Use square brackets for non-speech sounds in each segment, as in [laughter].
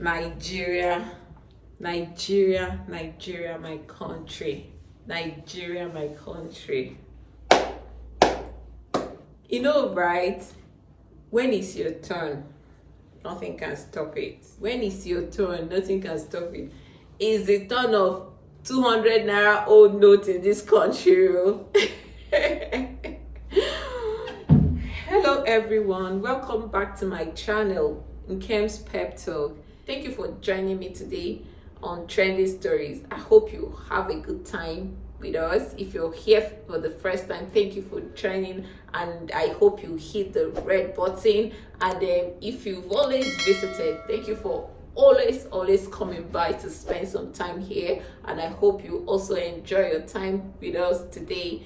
Nigeria, Nigeria, Nigeria, my country, Nigeria, my country. You know, right? When it's your turn, nothing can stop it. When it's your turn, nothing can stop it. It's the turn of 200 naira old note in this country. Oh. [laughs] Hello, everyone. Welcome back to my channel, Nkem's Pep Talk. Thank you for joining me today on Trendy Stories. I hope you have a good time with us. If you're here for the first time, thank you for joining and I hope you hit the red button. And then if you've always visited, thank you for always always coming by to spend some time here and i hope you also enjoy your time with us today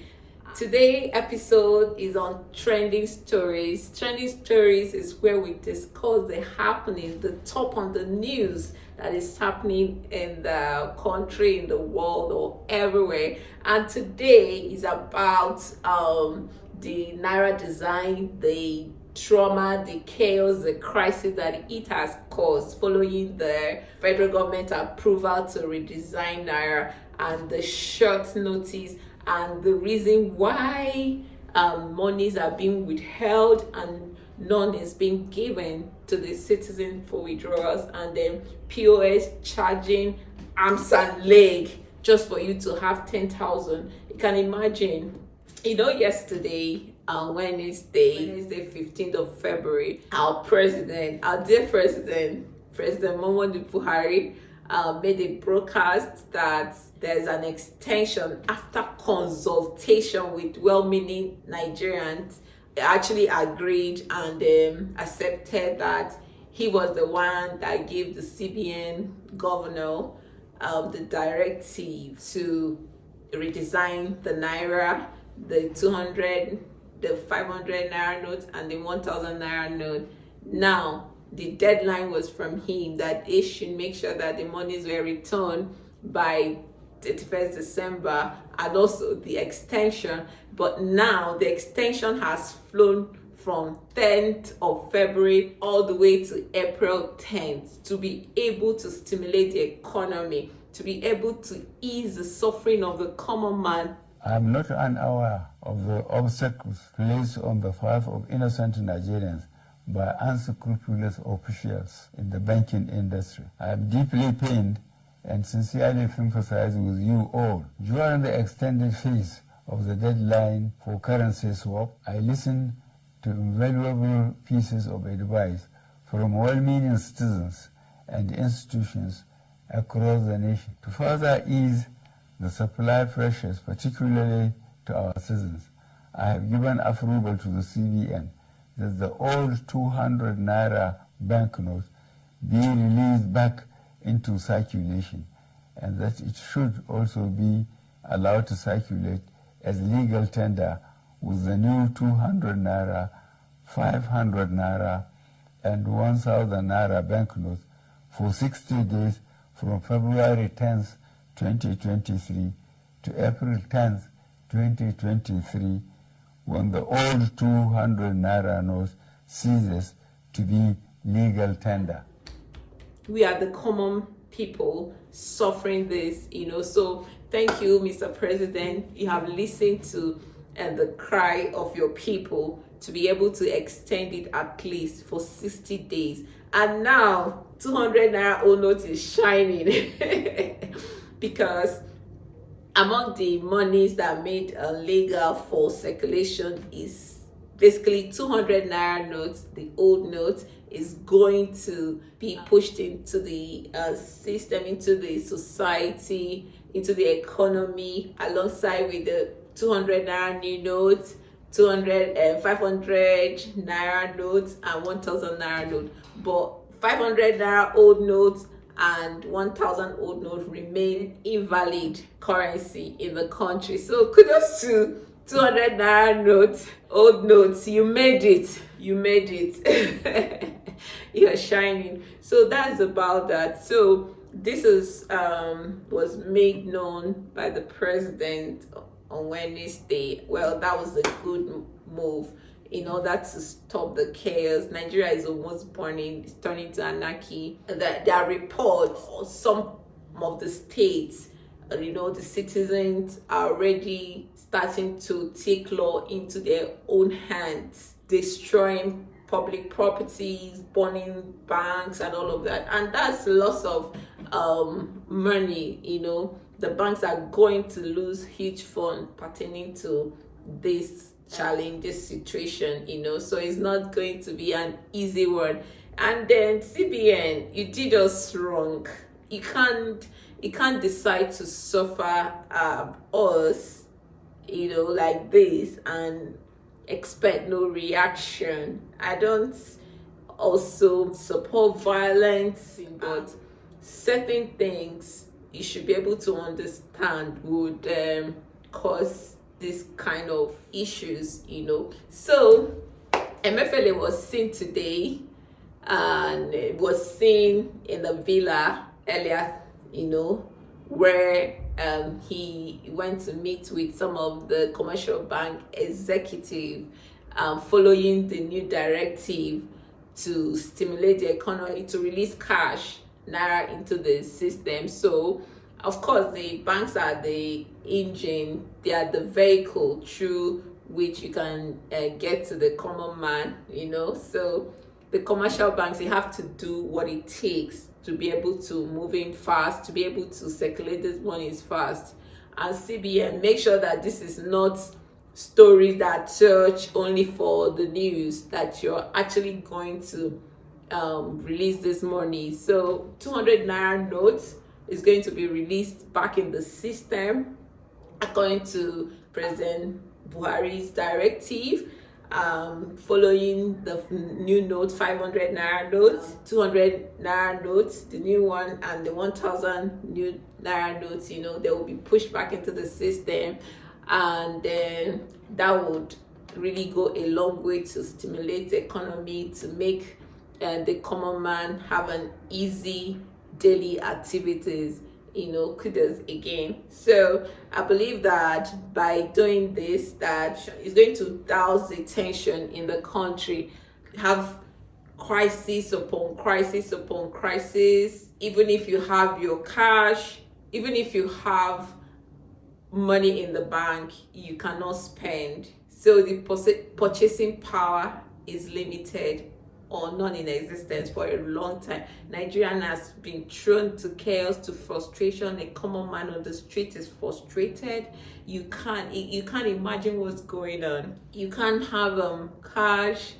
today episode is on trending stories. Trending stories is where we discuss the happening the top on the news that is happening in the country in the world or everywhere. And today is about um the naira design the trauma, the chaos, the crisis that it has caused following the federal government approval to redesign Naira and the short notice and the reason why um, monies are being withheld and none is being given to the citizen for withdrawals and then POS charging arms and leg just for you to have 10,000. You can imagine, you know, yesterday on Wednesday, Wednesday 15th of February, our president, our dear president, President Muhammadu Buhari, uh, made a broadcast that there's an extension after consultation with well-meaning Nigerians. Actually agreed and um, accepted that he was the one that gave the CBN governor um, the directive to redesign the Naira, the 200 the 500 naira note and the 1000 naira note. Now the deadline was from him that they should make sure that the monies were returned by 31st december and also the extension. But now the extension has flown from 10th of February all the way to April 10th to be able to stimulate the economy, to be able to ease the suffering of the common man. I am not unaware of the obstacles placed on the path of innocent Nigerians by unscrupulous officials in the banking industry. I am deeply pained and sincerely sympathize with you all. During the extended phase of the deadline for currency swap, I listened to invaluable pieces of advice from well-meaning citizens and institutions across the nation. To further ease the supply pressures, particularly to our citizens. I have given approval to the CBN that the old 200 naira banknotes be released back into circulation and that it should also be allowed to circulate as legal tender with the new 200 naira, 500 naira, and 1000 naira banknotes for 60 days from February 10th 2023 to April 10th, 2023, when the old 200 naira notes ceases to be legal tender. We are the common people suffering this, you know. So thank you, Mr. President. You have listened to and uh, the cry of your people to be able to extend it at least for 60 days. And now 200 naira old note is shining. [laughs] because among the monies that made legal for circulation is basically 200 naira notes. The old notes is going to be pushed into the uh, system into the society into the economy. Alongside with the 200 naira new notes 200 and uh, 500 naira notes and 1000 naira note. But 500 naira old notes and 1000 old note remain invalid currency in the country. So kudos to 200 naira notes old notes. You made it. You made it. [laughs] You're shining. So that's about that. So this is um was made known by the president on wednesday. Well that was a good move in order to stop the chaos. Nigeria is almost burning, it's turning to anarchy. That there are reports from some of the states, uh, you know, the citizens are already starting to take law into their own hands, destroying public properties, burning banks, and all of that. And that's loss of um, money, you know. The banks are going to lose huge funds pertaining to this challenge, this situation, you know. So it's not going to be an easy one. And then CBN, you did us wrong. You can't you can't decide to suffer um, us, you know, like this and expect no reaction. I don't also support violence, but certain things you should be able to understand would um, cause this kind of issues, you know. So, Emefiele was seen today and it was seen in the villa earlier, you know, where um, he went to meet with some of the commercial bank executive um, following the new directive to stimulate the economy to release cash naira into the system so of course the banks are the engine they are the vehicle through which you can uh, get to the common man you know so the commercial banks they have to do what it takes to be able to move in fast, to be able to circulate this money fast. And CBN, make sure that this is not stories that search only for the news, that you're actually going to um, release this money. So 200 Naira notes is going to be released back in the system according to President Buhari's directive um, following the new note 500 naira notes 200 naira notes the new one and the 1000 new naira notes you know they will be pushed back into the system. And then that would really go a long way to stimulate the economy to make uh, the common man have an easy daily activities you know kudos again. So i believe that by doing this that is going to douse the tension in the country. Have crisis upon crisis upon crisis. Even if you have your cash even if you have money in the bank you cannot spend. So the purchasing power is limited or non-in-existence for a long time. Nigerian has been thrown to chaos, to frustration. A common man on the street is frustrated. You can't you can't imagine what's going on. You can't have um cash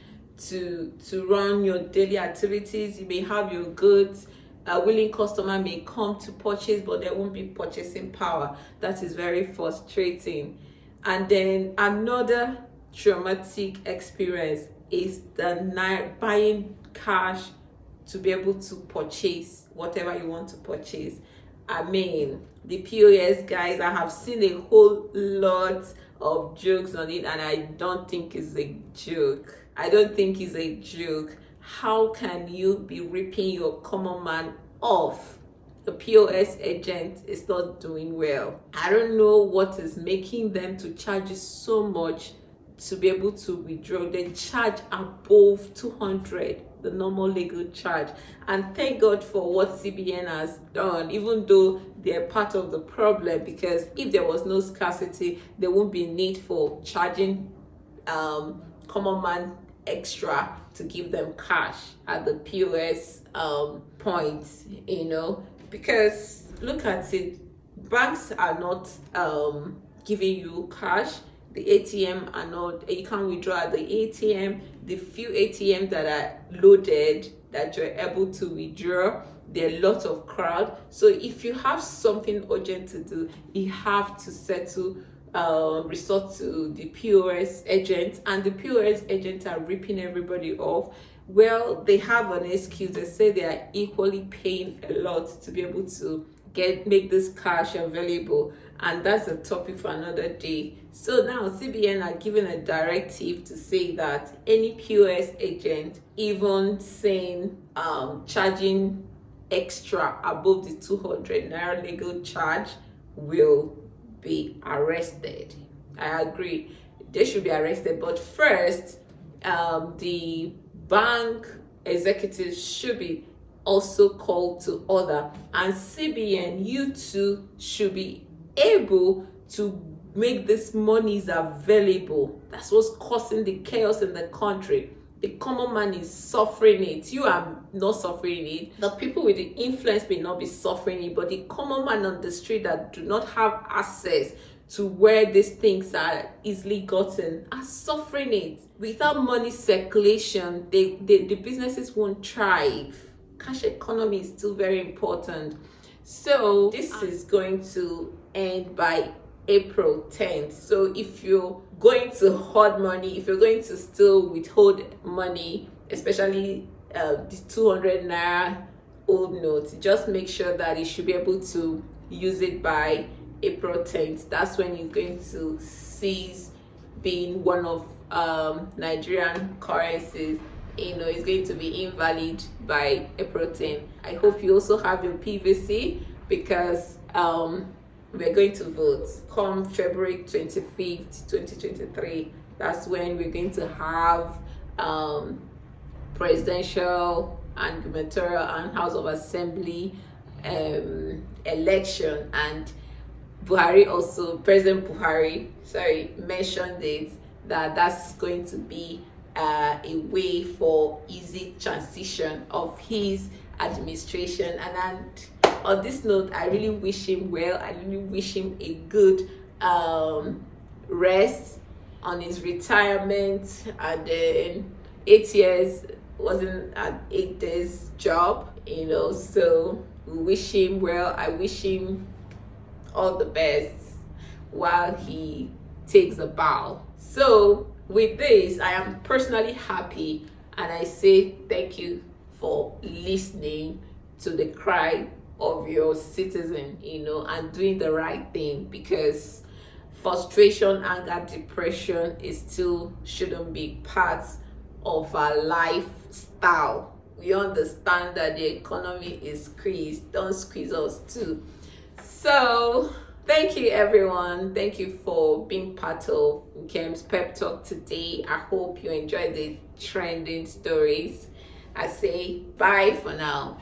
to to run your daily activities. You may have your goods. A willing customer may come to purchase, but there won't be purchasing power. That is very frustrating. And then another traumatic experience is the night buying cash to be able to purchase whatever you want to purchase. I mean, the POS guys, I have seen a whole lot of jokes on it, and I don't think it's a joke. I don't think it's a joke. How can you be ripping your common man off? The POS agent is not doing well. I don't know what is making them to charge you so much to be able to withdraw they charge above 200 the normal legal charge. And thank god for what cbn has done even though they're part of the problem because if there was no scarcity there won't be need for charging um, common man extra to give them cash at the pos um, points you know? Because look at it banks are not um, giving you cash the ATM are not, you can't withdraw at the ATM. The few ATM that are loaded that you're able to withdraw, there are lots of crowd. So if you have something urgent to do, you have to settle uh, resort to the POS agents and the POS agents are ripping everybody off. Well, they have an excuse. They say they are equally paying a lot to be able to get make this cash available and that's a topic for another day. So now cbn are giving a directive to say that any pos agent even saying um charging extra above the 200 naira legal charge will be arrested. I agree. They should be arrested. But first um, the bank executives should be also called to order and cbn you too should be able to make these monies available. That's what's causing the chaos in the country. The common man is suffering it. You are not suffering it. The people with the influence may not be suffering it but the common man on the street that do not have access to where these things are easily gotten are suffering it. Without money circulation they, they the businesses won't thrive cash economy is still very important so this is going to end by April 10th. So if you're going to hoard money, if you're going to still withhold money, especially uh, the 200 naira old notes, just make sure that you should be able to use it by April 10th. That's when you're going to cease being one of um, Nigerian currencies. You know, it's going to be invalid by April 10th. I hope you also have your PVC because um, we're going to vote come February 25th, 2023. That's when we're going to have um, presidential and gubernatorial and House of Assembly um, election. And Buhari also, President Buhari, sorry, mentioned it that that's going to be uh, a way for easy transition of his administration. And, and on this note i really wish him well. I really wish him a good um rest on his retirement. And then eight years wasn't an eight days job you know so we wish him well. I wish him all the best while he takes a bow. So with this i am personally happy and i say thank you for listening to the cry of your citizen you know and doing the right thing because frustration anger depression is still shouldn't be part of our lifestyle. We understand that the economy is squeezed don't squeeze us too. So thank you everyone. Thank you for being part of Nkem's pep talk today. I hope you enjoyed the trending stories. I say bye for now